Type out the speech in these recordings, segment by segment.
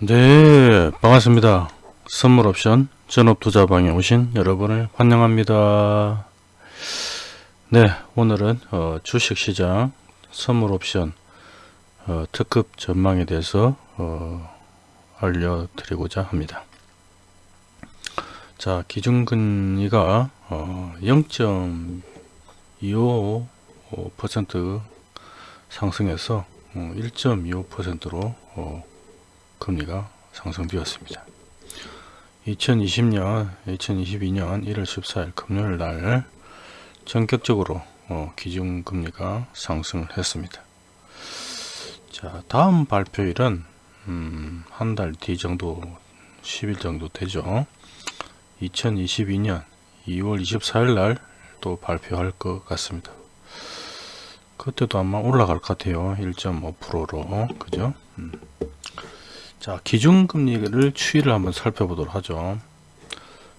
네 반갑습니다. 선물옵션 전업투자방에 오신 여러분을 환영합니다. 네 오늘은 어, 주식시장 선물옵션 어, 특급 전망에 대해서 어, 알려드리고자 합니다. 자 기준금리가 0.25% 상승해서 1.25%로 금리가 상승되었습니다. 2020년, 2022년 1월 14일 금요일 날 전격적으로 어, 기준금리가 상승을 했습니다. 자, 다음 발표일은 음, 한 달 뒤 정도, 10일 정도 되죠. 2022년 2월 24일 날 또 발표할 것 같습니다. 그때도 아마 올라갈 것 같아요. 1.5%로. 그죠? 음. 자 기준금리를 추이를 한번 살펴보도록 하죠.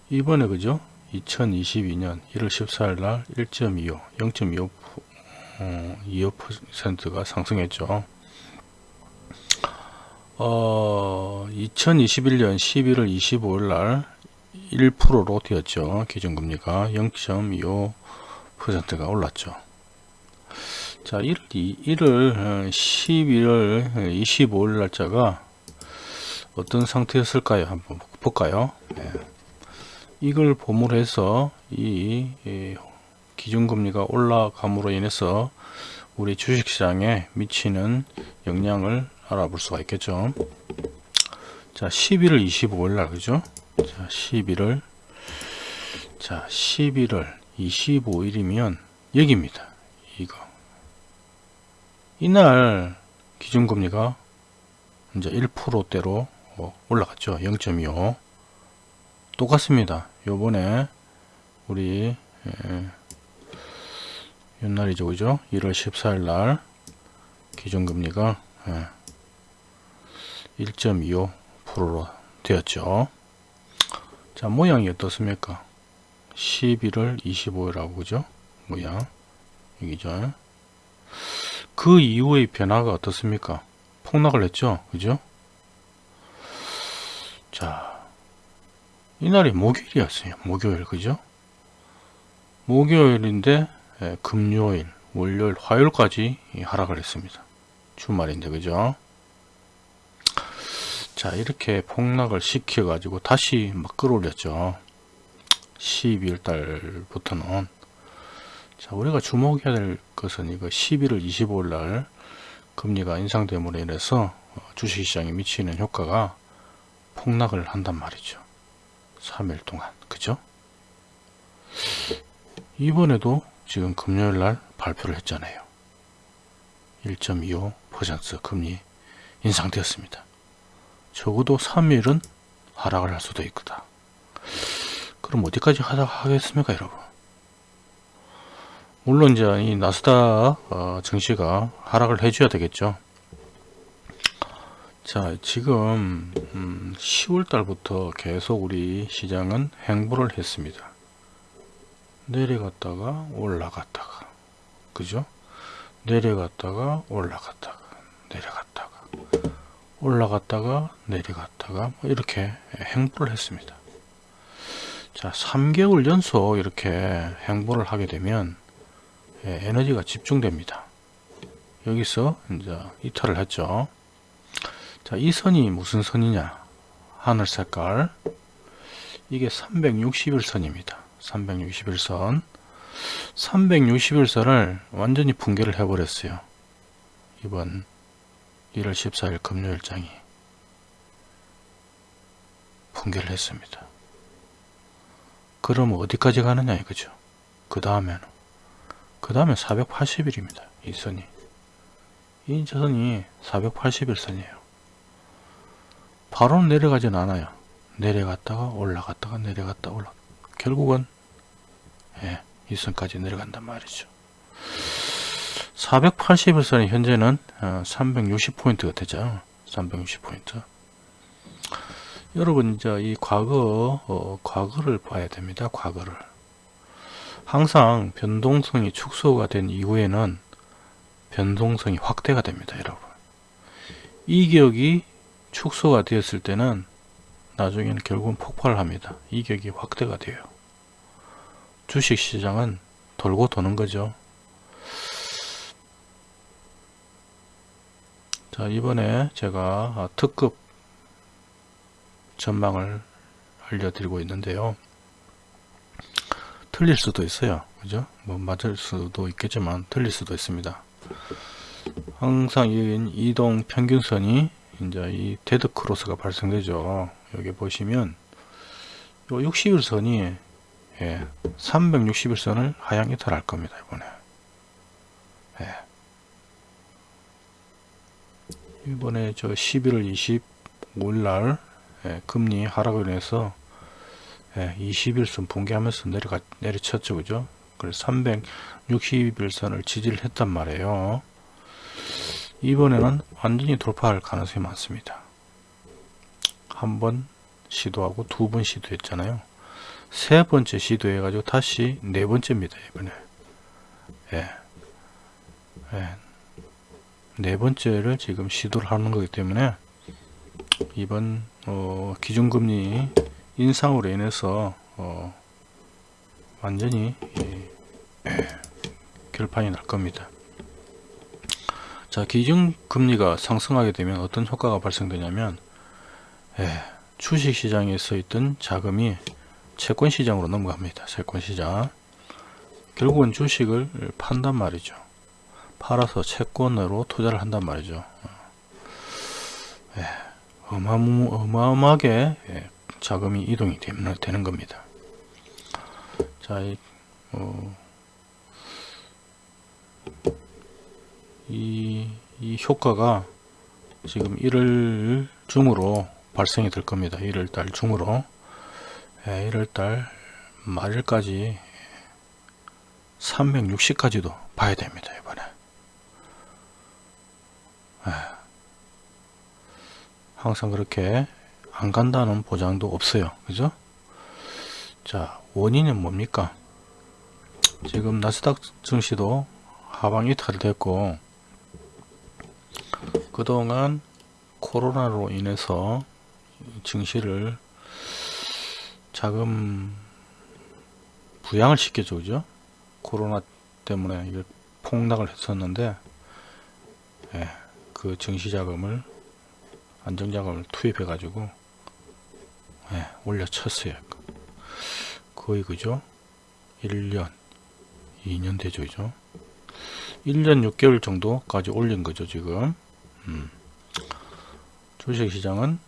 이번에 그죠? 2022년 1월 14일 날 1.25 0.25 어, 25%가 상승했죠. 어, 2021년 11월 25일 날 1%로 되었죠. 기준금리가 0.25%가 올랐죠. 자 1월, 1월 11월 25일 날짜가 어떤 상태였을까요? 한번 볼까요? 네. 이걸 봄으로 해서 이, 이 기준금리가 올라감으로 인해서 우리 주식시장에 미치는 영향을 알아볼 수가 있겠죠. 자, 11월 25일 날, 그죠? 자, 11월, 자, 11월 25일이면 여기입니다. 이거. 이날 기준금리가 이제 1%대로 뭐 올라갔죠. 0.25 똑같습니다. 요번에 우리 예, 옛날이죠. 그죠? 1월 14일 날 기준금리가 예, 1.25%로 되었죠. 자 모양이 어떻습니까? 11월 25일하고 그죠? 모양. 여기죠. 그 이후의 변화가 어떻습니까? 폭락을 했죠. 그죠 자, 이날이 목요일이었어요. 목요일, 그죠? 목요일인데, 예, 금요일, 월요일, 화요일까지 하락을 했습니다. 주말인데, 그죠? 자, 이렇게 폭락을 시켜가지고 다시 막 끌어올렸죠. 12월 달부터는. 자, 우리가 주목해야 될 것은 이거 11월 25일 날 금리가 인상됨으로 인해서 주식시장에 미치는 효과가 폭락을 한단 말이죠. 3일 동안. 그죠? 이번에도 지금 금요일 날 발표를 했잖아요. 1.25% 금리 인상되었습니다. 적어도 3일은 하락을 할 수도 있다. 그럼 어디까지 하락하겠습니까, 여러분? 물론 이제 이 나스닥 어, 증시가 하락을 해줘야 되겠죠. 자 지금 음, 10월 달부터 계속 우리 시장은 행보를 했습니다. 내려갔다가 올라갔다가 그죠? 내려갔다가 올라갔다가 내려갔다가 올라갔다가 내려갔다가 뭐 이렇게 행보를 했습니다. 자 3개월 연속 이렇게 행보를 하게 되면 예, 에너지가 집중됩니다. 여기서 이제 이탈을 했죠 자, 이 선이 무슨 선이냐? 하늘 색깔. 이게 361선입니다. 361선. 361선을 완전히 붕괴를 해버렸어요. 이번 1월 14일 금요일장이 붕괴를 했습니다. 그럼 어디까지 가느냐 이거죠. 그 다음에는 그 다음에 480일입니다. 이 선이 이 저선이 481선이에요. 바로 내려가진 않아요. 내려갔다가 올라갔다가 내려갔다 올라 결국은 예, 이 선까지 내려간단 말이죠. 481선이 현재는 360포인트가 어, 되죠. 360포인트. 여러분 이제 이 과거 어, 과거를 봐야 됩니다. 과거를 항상 변동성이 축소가 된 이후에는 변동성이 확대가 됩니다. 여러분 이 기억이 축소가 되었을 때는 나중에는 결국은 폭발을 합니다. 이격이 확대가 돼요. 주식시장은 돌고 도는 거죠. 자 이번에 제가 특급 전망을 알려드리고 있는데요. 틀릴 수도 있어요. 그죠? 뭐 맞을 수도 있겠지만 틀릴 수도 있습니다. 항상 이 이동 평균선이 이제 이 데드 크로스가 발생되죠. 여기 보시면 요 60일선이 예, 360일선을 하향 이탈할 겁니다. 이번에. 예. 이번에 저 11월 25일 날 예, 금리 하락을 인해서 예, 20일선 붕괴하면서 내려가 내려쳤죠. 그죠? 그래서 360일선을 지지를 했단 말이에요. 이번에는 완전히 돌파할 가능성이 많습니다. 한 번 시도하고 두 번 시도했잖아요. 세 번째 시도해 가지고 다시 네 번째입니다. 이번에 예. 예. 네 번째를 지금 시도를 하는 거기 때문에 이번 어, 기준금리 인상으로 인해서 어, 완전히 예, 예, 결판이 날 겁니다. 자 기준금리가 상승하게 되면 어떤 효과가 발생되냐면 예, 주식시장에 서 있던 자금이 채권시장으로 넘어갑니다. 채권시장 결국은 주식을 판단 말이죠. 팔아서 채권으로 투자를 한단 말이죠. 예, 어마무, 어마어마 하게 예, 자금이 이동이 되는, 되는 겁니다. 자, 이, 어, 이, 이 효과가 지금 1월 중으로 발생이 될 겁니다. 1월 달 중으로. 예, 1월 달 말일까지 360까지도 봐야 됩니다. 이번에. 예. 항상 그렇게 안 간다는 보장도 없어요. 그죠? 자, 원인은 뭡니까? 지금 나스닥 증시도 하방 이탈됐고 그동안 코로나로 인해서 증시를 자금 부양을 시켜줘 그죠? 코로나 때문에 폭락을 했었는데 예, 그 증시 자금을 안정 자금을 투입해 가지고 예, 올려쳤어요. 거의 그죠? 1년 2년 되죠 그죠? 1년 6개월 정도까지 올린 거죠 지금 음. 주식시장은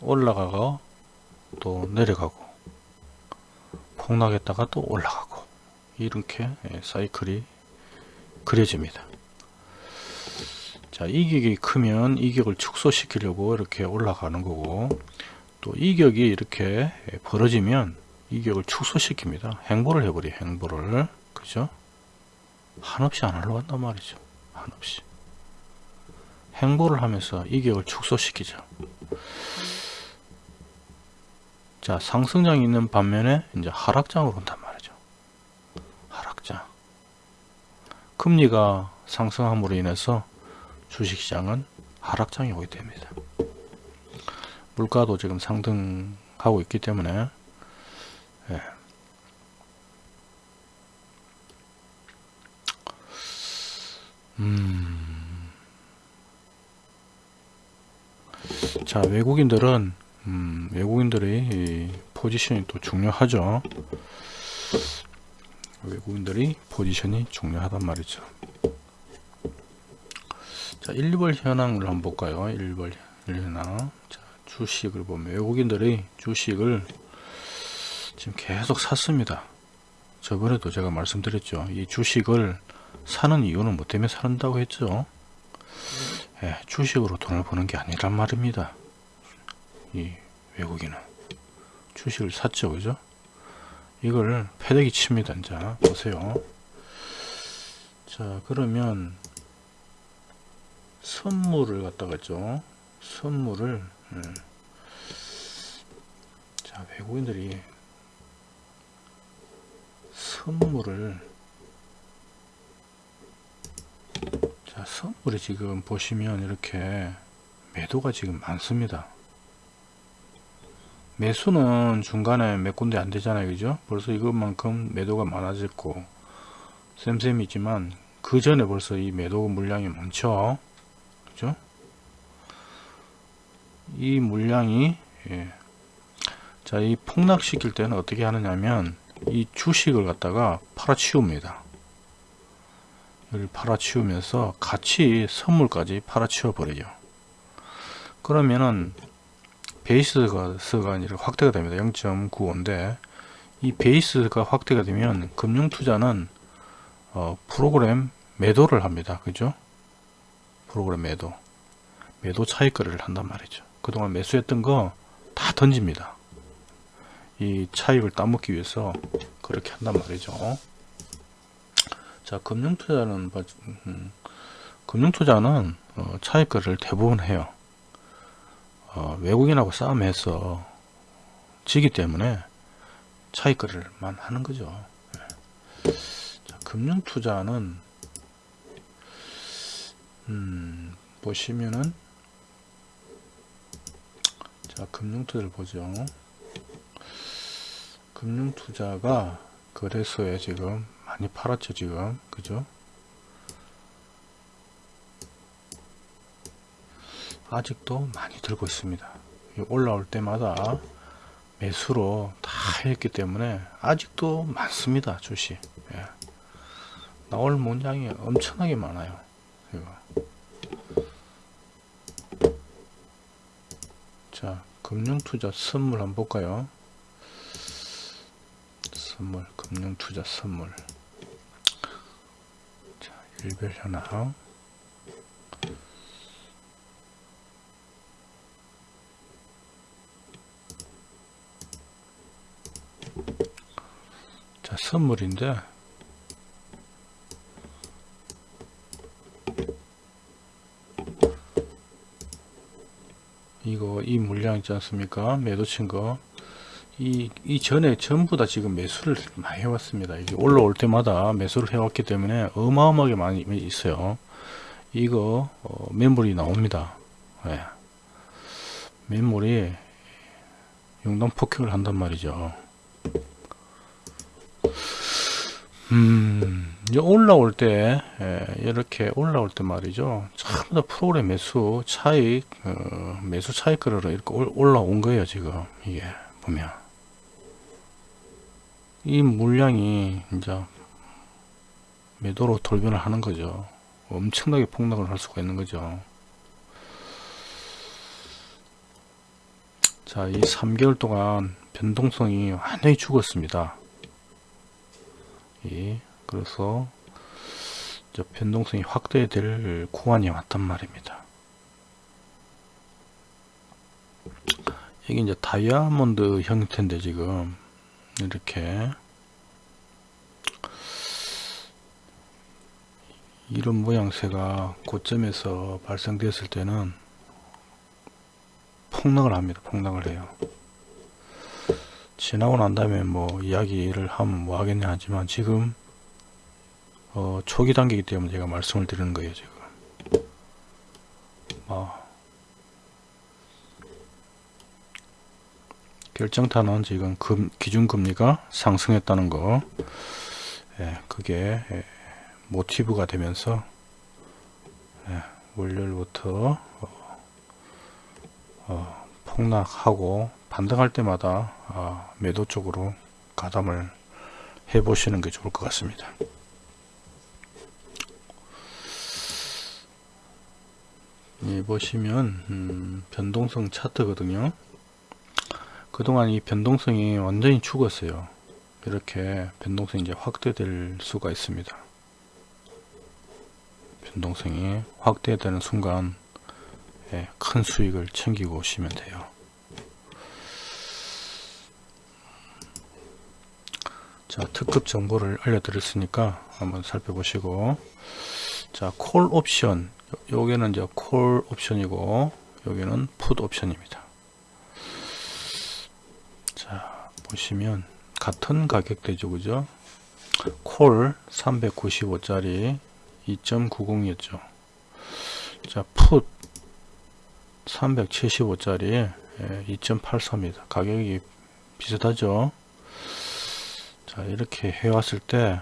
올라가고 또 내려가고 폭락했다가 또 올라가고 이렇게 예, 사이클이 그려집니다. 자 이격이 크면 이격을 축소시키려고 이렇게 올라가는 거고 또 이격이 이렇게 벌어지면 이격을 축소시킵니다. 행보를 해버려 행보를. 그죠? 한없이 안 올라간단 말이죠. 한없이 행보를 하면서 이격을 축소시키죠 자 상승장이 있는 반면에 이제 하락장으로 온단 말이죠 하락장 금리가 상승함으로 인해서 주식시장은 하락장이 오게 됩니다 물가도 지금 상승하고 있기 때문에 예. 음. 자 외국인들은 음, 외국인들의 포지션이 또 중요하죠. 외국인들이 포지션이 중요하단 말이죠. 자 1월 현황을 한번 볼까요? 1월 현황. 자, 주식을 보면 외국인들이 주식을 지금 계속 샀습니다. 저번에도 제가 말씀드렸죠. 이 주식을 사는 이유는 뭐 때문에 산다고 했죠? 예, 주식으로 돈을 버는 게 아니란 말입니다 이 외국인은. 주식을 샀죠 그죠? 이걸 패대기 칩니다 자 보세요. 자 그러면 선물을 갖다가 했죠. 선물을 음. 자 외국인들이 선물을 자 선물이 지금 보시면 이렇게 매도가 지금 많습니다. 매수는 중간에 몇 군데 안 되잖아요. 그죠? 벌써 이것만큼 매도가 많아졌고, 쌤쌤이지만, 그 전에 벌써 이 매도 물량이 많죠. 그죠? 이 물량이, 예. 자, 이 폭락시킬 때는 어떻게 하느냐면, 이 주식을 갖다가 팔아치웁니다. 여기 팔아치우면서 같이 선물까지 팔아치워 버려요. 그러면은 베이스가 이제 확대가 됩니다. 0.95인데 이 베이스가 확대가 되면 금융투자는 어, 프로그램 매도를 합니다. 그죠? 프로그램 매도 매도 차익 거래를 한단 말이죠. 그동안 매수했던 거 다 던집니다. 이 차익을 따먹기 위해서 그렇게 한단 말이죠. 자, 금융투자는 음, 금융투자는 어, 차익 거래를 대부분 해요. 어, 외국인하고 싸움해서 지기 때문에 차익 거래를만 하는 거죠. 네. 자, 금융투자는 음, 보시면은 자 금융투자를 보죠. 금융투자가 거래소에 지금 많이 팔았죠 지금 그죠 아직도 많이 들고 있습니다. 올라올 때마다 매수로 다 했기 때문에 아직도 많습니다 주식. 예. 나올 문양이 엄청나게 많아요 이거. 자 금융투자 선물 한번 볼까요? 선물 금융투자 선물. 자 일별 현황 선물인데 이거 이 물량 있지 않습니까 매도 친거 이, 이 전에 전부 다 지금 매수를 많이 해왔습니다. 이게 올라올 때마다 매수를 해왔기 때문에 어마어마하게 많이 있어요. 이거 어, 매물이 나옵니다. 네. 매물이 용단 폭격을 한단 말이죠. 음, 올라올 때, 예, 이렇게 올라올 때 말이죠. 전부 다 프로그램 매수 차익, 어, 매수 차익 거래로 이렇게 올라온 거예요, 지금. 이게, 보면. 이 물량이 이제 매도로 돌변을 하는 거죠. 엄청나게 폭락을 할 수가 있는 거죠. 자, 이 3개월 동안 변동성이 완전히 죽었습니다. 이 그래서 변동성이 확대될 구간이 왔단 말입니다. 이게 이제 다이아몬드 형태인데 지금 이렇게 이런 모양새가 고점에서 발생되었을 때는 폭락을 합니다. 폭락을 해요. 지나고 난 다음에 뭐 이야기를 하면 뭐 하겠냐 하지만 지금 어 초기 단계이기 때문에 제가 말씀을 드리는 거예요 지금. 어 결정타는 지금 금, 기준금리가 상승했다는 거. 예, 그게 예, 모티브가 되면서 예, 월요일부터 어, 어, 폭락하고 반등할 때마다 어, 매도 쪽으로 가담을 해 보시는 게 좋을 것 같습니다 예, 보시면 음, 변동성 차트거든요 그동안 이 변동성이 완전히 죽었어요. 이렇게 변동성이 이제 확대될 수가 있습니다. 변동성이 확대되는 순간 예, 큰 수익을 챙기고 오시면 돼요. 자 특급 정보를 알려드렸으니까 한번 살펴보시고 자콜 옵션 요게는 이제 콜 옵션이고 여기는 풋 옵션입니다. 자 보시면 같은 가격대죠 그죠 콜 395짜리 2.90이었죠 자풋 375짜리 2.84입니다. 가격이 비슷하죠. 자 이렇게 해왔을 때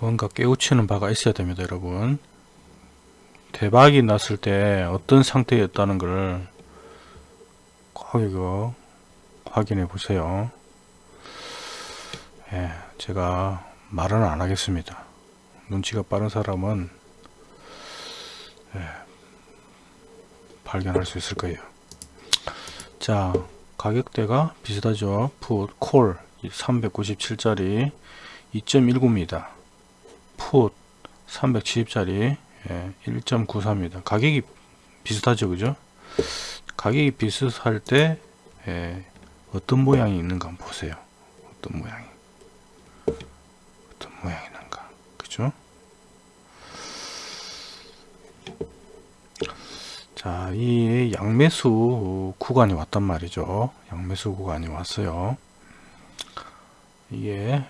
뭔가 깨우치는 바가 있어야 됩니다 여러분. 대박이 났을 때 어떤 상태였다는 것을 꼭 이거 확인해 보세요. 예, 제가 말은 안 하겠습니다. 눈치가 빠른 사람은 예, 발견할 수 있을 거예요. 자 가격대가 비슷하죠? 풋, 콜 397짜리 2.19입니다. 풋 370짜리 예, 1.93입니다. 가격이 비슷하죠, 그죠? 가격이 비슷할 때 예, 어떤 모양이 있는가 한번 보세요. 어떤 모양이 어떤 모양이 있는가, 그죠? 자, 이 양매수 구간이 왔단 말이죠. 양매수 구간이 왔어요. 이게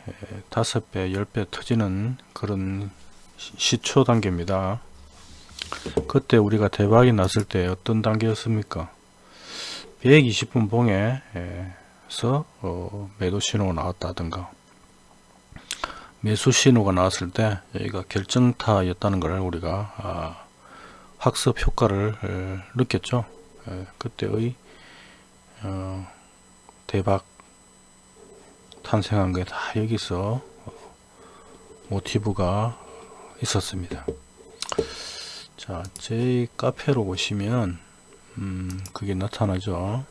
다섯 배, 열배 터지는 그런 시초 단계입니다. 그때 우리가 대박이 났을 때 어떤 단계였습니까? 120분 봉에서 어, 매도 신호가 나왔다든가 매수 신호가 나왔을 때 여기가 결정타였다는 걸 우리가 아, 학습 효과를 에, 느꼈죠. 에, 그때의 어, 대박 탄생한 게 다 여기서 모티브가 있었습니다. 자, 제 카페로 보시면 음, 그게 나타나죠.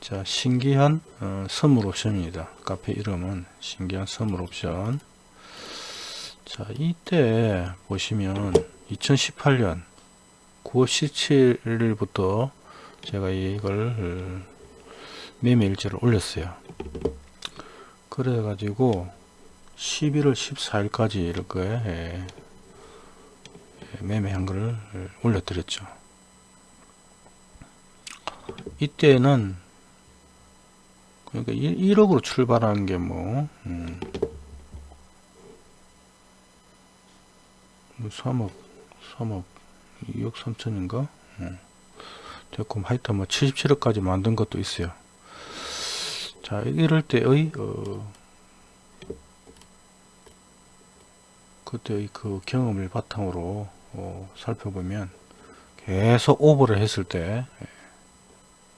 자, 신기한 어, 선물 옵션입니다. 카페 이름은 신기한 선물 옵션. 자, 이때 보시면 2018년 9월 17일부터 제가 이걸 어, 매매 일지를 올렸어요. 그래 가지고 11월 14일까지 이렇게 예, 예, 매매한 거를 올려드렸죠. 이때는 그러니까 1 억으로 출발한 게뭐 음, 3억 3억 2억 3천인가? 음. 됐고 하여튼 뭐 77억까지 만든 것도 있어요. 자 이럴 때의 어, 그때의 그 경험을 바탕으로 어, 살펴보면 계속 오버를 했을 때 예,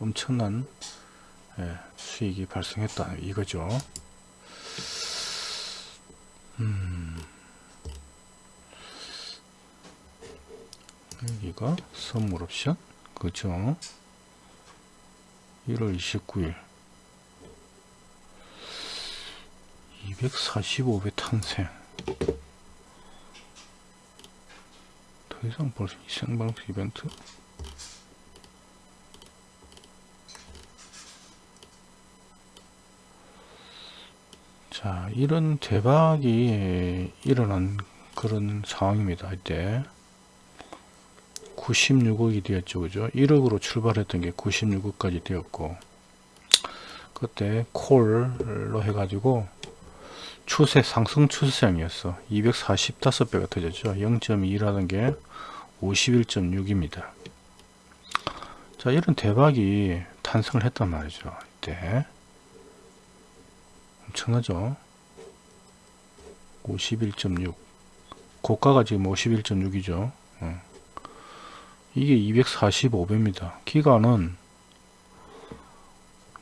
엄청난 예, 수익이 발생했다. 이거죠. 음, 여기가 선물 옵션. 그죠? 1월 29일. 245배 탄생. 더 이상 볼수 생방송 이벤트 자 이런 대박이 일어난 그런 상황입니다 이때. 96억이 되었죠 그죠? 1억으로 출발했던 게 96억까지 되었고 그때 콜로 해가지고 추세 상승 추세장이었어. 245배가 터졌죠. 0.2라는 게 51.6입니다. 자 이런 대박이 탄생을 했단 말이죠 이때 엄청나죠. 51.6 고가가 지금 51.6이죠. 어. 이게 245배입니다. 기간은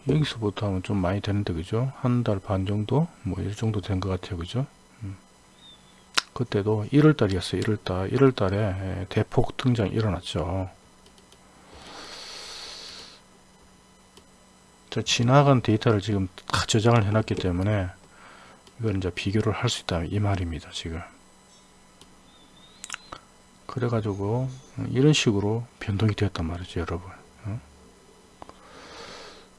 여기서부터 하면 좀 많이 되는데 그죠? 한 달 반 정도? 뭐이 정도 된 것 같아요. 그죠? 음. 그때도 1월 달이었어요. 1월 달. 1월 달에 대폭 등장이 일어났죠 자, 지나간 데이터를 지금 다 저장을 해놨기 때문에 이걸 이제 비교를 할 수 있다 이 말입니다 지금. 그래 가지고 이런 식으로 변동이 되었단 말이죠 여러분.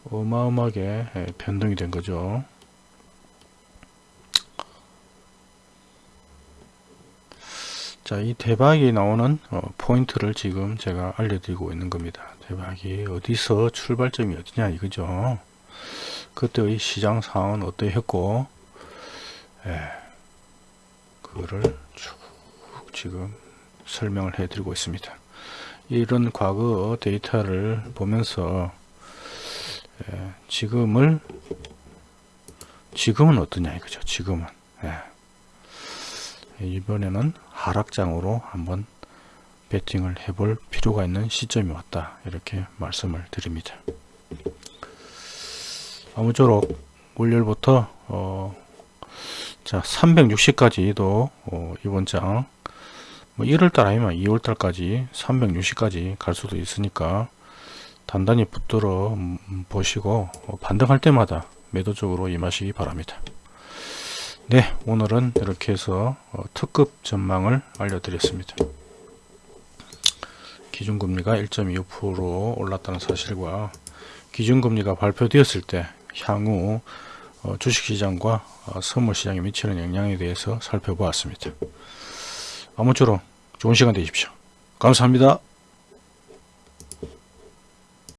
어마어마하게 예, 변동이 된 거죠. 자, 이 대박이 나오는 어, 포인트를 지금 제가 알려드리고 있는 겁니다. 대박이 어디서 출발점이 어디냐 이거죠. 그때의 시장 상황은 어떠했고, 예, 그거를 쭉 지금 설명을 해드리고 있습니다. 이런 과거 데이터를 보면서 예, 지금을 지금은 어떠냐 이거죠. 지금은 예. 이번에는 하락장으로 한번 베팅을 해볼 필요가 있는 시점이 왔다 이렇게 말씀을 드립니다. 아무쪼록 월요일부터 어, 자 360까지도 어, 이번 장 뭐 1월달 아니면 2월달까지 360까지 갈 수도 있으니까 단단히 붙들어 음, 보시고 어, 반등할 때마다 매도적으로 임하시기 바랍니다. 네 오늘은 이렇게 해서 어, 특급 전망을 알려드렸습니다. 기준금리가 1.25% 올랐다는 사실과 기준금리가 발표되었을 때 향후 어, 주식시장과 어, 선물시장에 미치는 영향에 대해서 살펴보았습니다. 아무쪼록 좋은 시간 되십시오. 감사합니다.